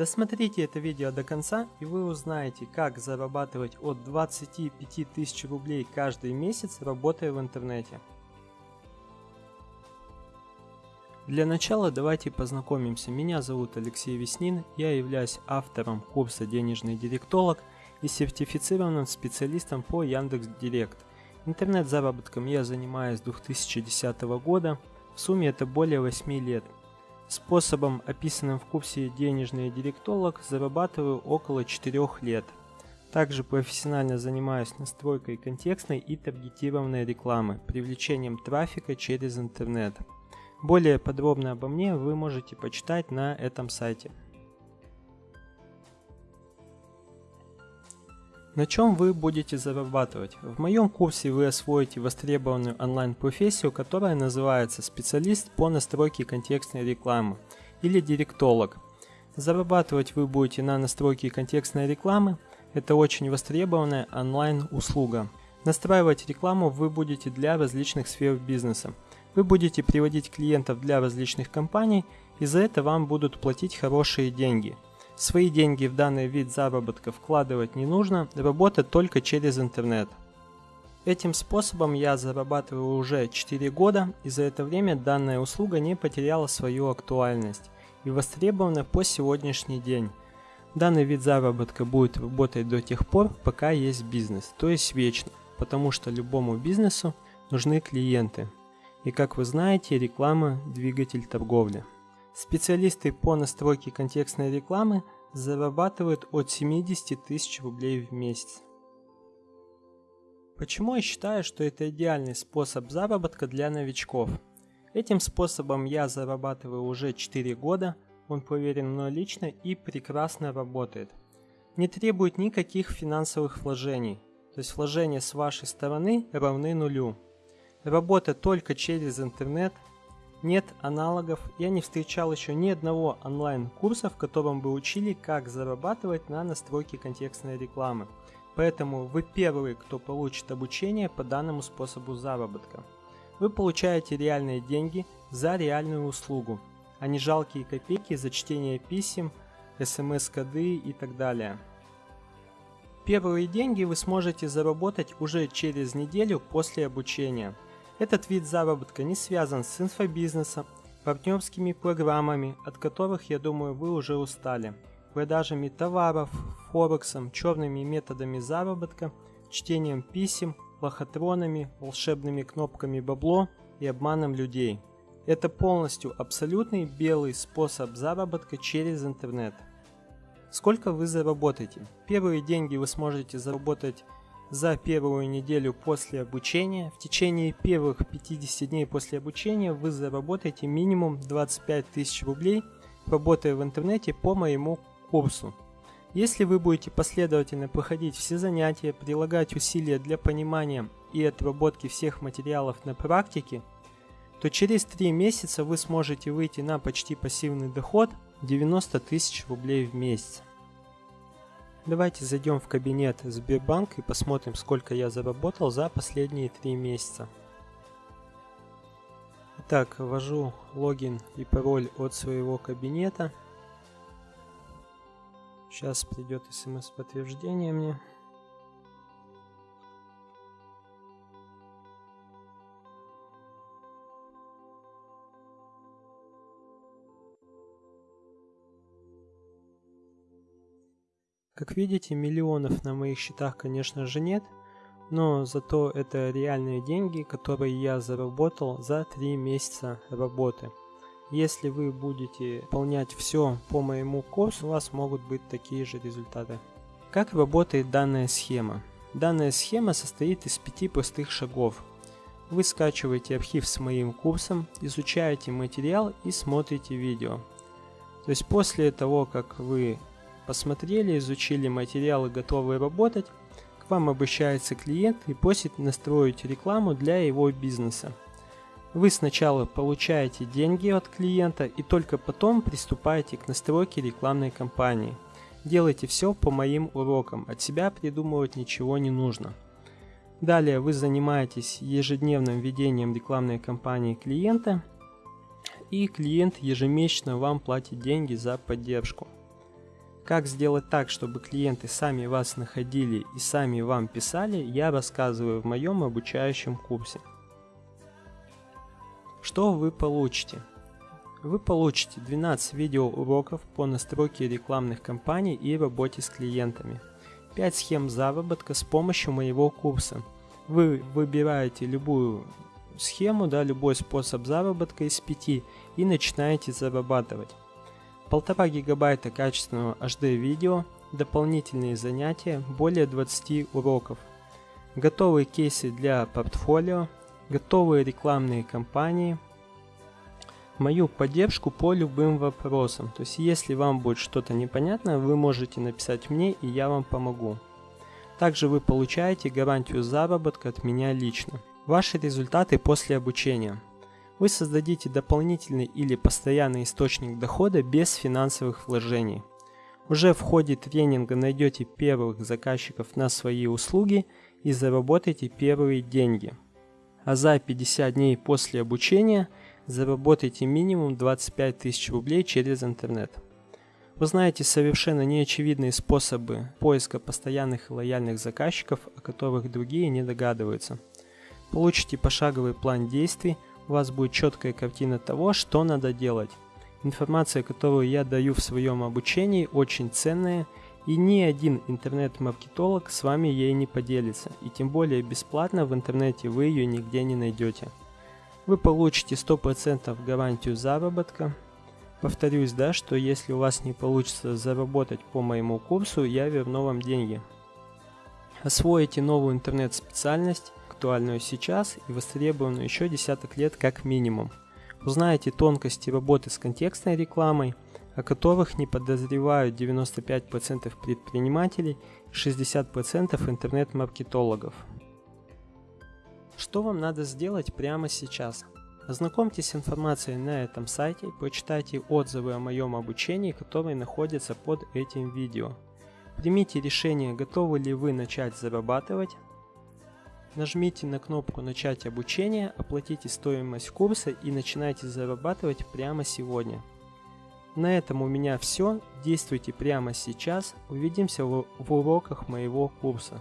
Досмотрите это видео до конца и вы узнаете, как зарабатывать от 25 тысяч рублей каждый месяц, работая в интернете. Для начала давайте познакомимся. Меня зовут Алексей Веснин, я являюсь автором курса «Денежный директолог» и сертифицированным специалистом по Яндекс.Директ. Интернет-заработком я занимаюсь с 2010 года, в сумме это более 8 лет. Способом, описанным в курсе «Денежный директолог», зарабатываю около 4 лет. Также профессионально занимаюсь настройкой контекстной и таргетированной рекламы, привлечением трафика через интернет. Более подробно обо мне вы можете почитать на этом сайте. На чем вы будете зарабатывать? В моем курсе вы освоите востребованную онлайн-профессию, которая называется специалист по настройке контекстной рекламы или директолог. Зарабатывать вы будете на настройке контекстной рекламы. Это очень востребованная онлайн-услуга. Настраивать рекламу вы будете для различных сфер бизнеса. Вы будете приводить клиентов для различных компаний, и за это вам будут платить хорошие деньги – Свои деньги в данный вид заработка вкладывать не нужно, работать только через интернет. Этим способом я зарабатываю уже 4 года, и за это время данная услуга не потеряла свою актуальность и востребована по сегодняшний день. Данный вид заработка будет работать до тех пор, пока есть бизнес, то есть вечно, потому что любому бизнесу нужны клиенты. И как вы знаете, реклама – двигатель торговли. Специалисты по настройке контекстной рекламы зарабатывают от 70 тысяч рублей в месяц. Почему я считаю, что это идеальный способ заработка для новичков? Этим способом я зарабатываю уже 4 года, он проверен мной лично и прекрасно работает. Не требует никаких финансовых вложений, то есть вложения с вашей стороны равны нулю. Работа только через интернет, нет аналогов, я не встречал еще ни одного онлайн-курса, в котором бы учили, как зарабатывать на настройке контекстной рекламы. Поэтому вы первый, кто получит обучение по данному способу заработка. Вы получаете реальные деньги за реальную услугу, а не жалкие копейки за чтение писем, смс-коды и так далее. Первые деньги вы сможете заработать уже через неделю после обучения – этот вид заработка не связан с инфобизнесом, партнерскими программами, от которых, я думаю, вы уже устали, продажами товаров, форексом, черными методами заработка, чтением писем, лохотронами, волшебными кнопками бабло и обманом людей. Это полностью абсолютный белый способ заработка через интернет. Сколько вы заработаете? Первые деньги вы сможете заработать за первую неделю после обучения. В течение первых 50 дней после обучения вы заработаете минимум 25 тысяч рублей, работая в интернете по моему курсу. Если вы будете последовательно проходить все занятия, прилагать усилия для понимания и отработки всех материалов на практике, то через 3 месяца вы сможете выйти на почти пассивный доход 90 тысяч рублей в месяц. Давайте зайдем в кабинет Сбербанк и посмотрим, сколько я заработал за последние три месяца. Итак, ввожу логин и пароль от своего кабинета. Сейчас придет смс-подтверждение мне. Как видите, миллионов на моих счетах, конечно же, нет, но зато это реальные деньги, которые я заработал за 3 месяца работы. Если вы будете выполнять все по моему курсу, у вас могут быть такие же результаты. Как работает данная схема? Данная схема состоит из пяти простых шагов. Вы скачиваете архив с моим курсом, изучаете материал и смотрите видео. То есть после того, как вы посмотрели, изучили материалы, готовы работать, к вам обращается клиент и просит настроить рекламу для его бизнеса. Вы сначала получаете деньги от клиента и только потом приступаете к настройке рекламной кампании. Делайте все по моим урокам, от себя придумывать ничего не нужно. Далее вы занимаетесь ежедневным ведением рекламной кампании клиента, и клиент ежемесячно вам платит деньги за поддержку. Как сделать так, чтобы клиенты сами вас находили и сами вам писали, я рассказываю в моем обучающем курсе. Что вы получите? Вы получите 12 видеоуроков по настройке рекламных кампаний и работе с клиентами, 5 схем заработка с помощью моего курса. Вы выбираете любую схему, да, любой способ заработка из 5 и начинаете зарабатывать. Полтора гигабайта качественного HD видео, дополнительные занятия, более 20 уроков, готовые кейсы для портфолио, готовые рекламные кампании – мою поддержку по любым вопросам. То есть, если вам будет что-то непонятно, вы можете написать мне, и я вам помогу. Также вы получаете гарантию заработка от меня лично. Ваши результаты после обучения. Вы создадите дополнительный или постоянный источник дохода без финансовых вложений. Уже в ходе тренинга найдете первых заказчиков на свои услуги и заработаете первые деньги. А за 50 дней после обучения – заработайте минимум 25 тысяч рублей через интернет. Вы знаете совершенно неочевидные способы поиска постоянных и лояльных заказчиков, о которых другие не догадываются. Получите пошаговый план действий, у вас будет четкая картина того, что надо делать. Информация, которую я даю в своем обучении, очень ценная, и ни один интернет-маркетолог с вами ей не поделится, и тем более бесплатно в интернете вы ее нигде не найдете вы получите 100% гарантию заработка. Повторюсь, да, что если у вас не получится заработать по моему курсу, я верну вам деньги. Освоите новую интернет-специальность, актуальную сейчас и востребованную еще десяток лет как минимум. Узнаете тонкости работы с контекстной рекламой, о которых не подозревают 95% предпринимателей и 60% интернет-маркетологов. Что вам надо сделать прямо сейчас? Ознакомьтесь с информацией на этом сайте, почитайте отзывы о моем обучении, которые находятся под этим видео. Примите решение, готовы ли вы начать зарабатывать. Нажмите на кнопку «Начать обучение», оплатите стоимость курса и начинайте зарабатывать прямо сегодня. На этом у меня все. Действуйте прямо сейчас. Увидимся в уроках моего курса.